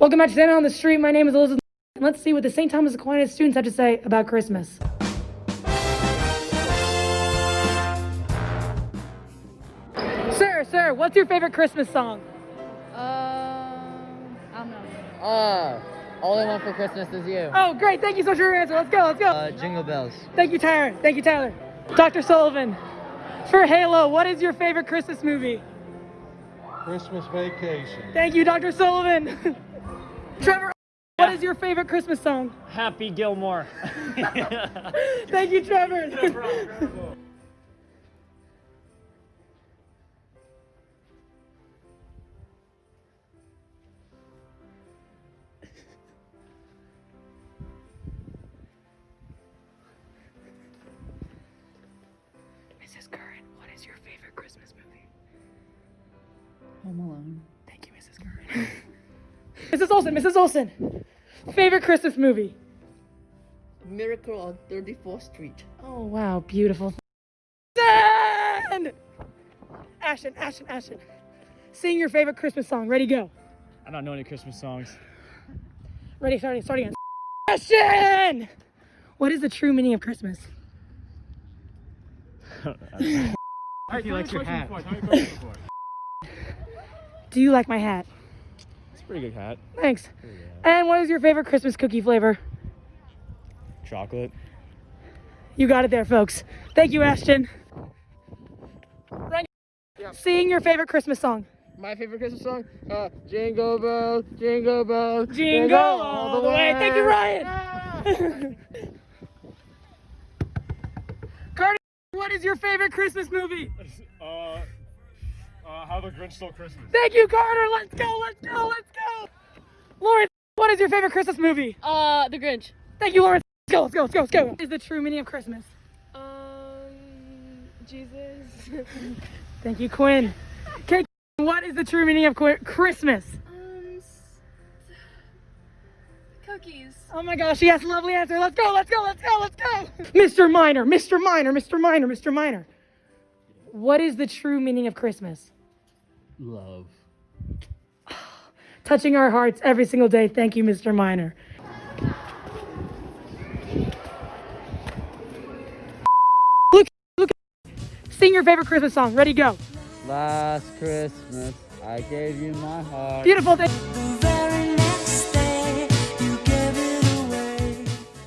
Welcome back to Santa on the Street. My name is Elizabeth. Let's see what the St. Thomas Aquinas students have to say about Christmas. Sir, sir, what's your favorite Christmas song? Uh, I don't know. Ah, all I want for Christmas is you. Oh, great. Thank you so much for your answer. Let's go. Let's go. Uh, jingle bells. Thank you, Tyler. Thank you, Tyler. Dr. Sullivan, for Halo, what is your favorite Christmas movie? Christmas vacation. Thank you, Dr. Sullivan. Trevor, what is your favorite Christmas song? Happy Gilmore. Thank you, Trevor. Mrs. Curran, what is your favorite Christmas movie? Home Alone. Mrs. Olson, Mrs. Olson, favorite Christmas movie? Miracle on 34th Street. Oh, wow, beautiful. Ashton! Ashton, Ashton, Ashton. Sing your favorite Christmas song. Ready, go. I don't know any Christmas songs. Ready, starting, starting again. Ashton! What is the true meaning of Christmas? He likes your hat. Do you like my hat? It's a pretty good hat. Thanks. And what is your favorite Christmas cookie flavor? Chocolate. You got it there, folks. Thank you, Ashton. Rank- Sing your favorite Christmas song. My favorite Christmas song? Uh, Jingle Bell, Jingle Bell, Jingle all the way. Thank you, Ryan. Carter, what is your favorite Christmas movie? Uh, how the Grinch Stole Christmas. Thank you, Carter. Let's go. Let's go. Let's go. Lauren, what is your favorite Christmas movie? Uh, The Grinch. Thank you, Lauren. Let's go. Let's go. Let's go. Let's go. What is the true meaning of Christmas? Um, Jesus. Thank you, Quinn. Okay, what is the true meaning of Qu- Christmas? um, cookies. Oh my gosh, yes, lovely answer. Let's go, let's go, let's go, let's go. Mr. Minor, Mr. Minor, Mr. Minor, Mr. Minor. What is the true meaning of Christmas? Love. Touching our hearts every single day. Thank you, Mr. Minor. Look, look. Sing your favorite Christmas song. Ready, go. Last Christmas, I gave you my heart. Beautiful. Thank- The very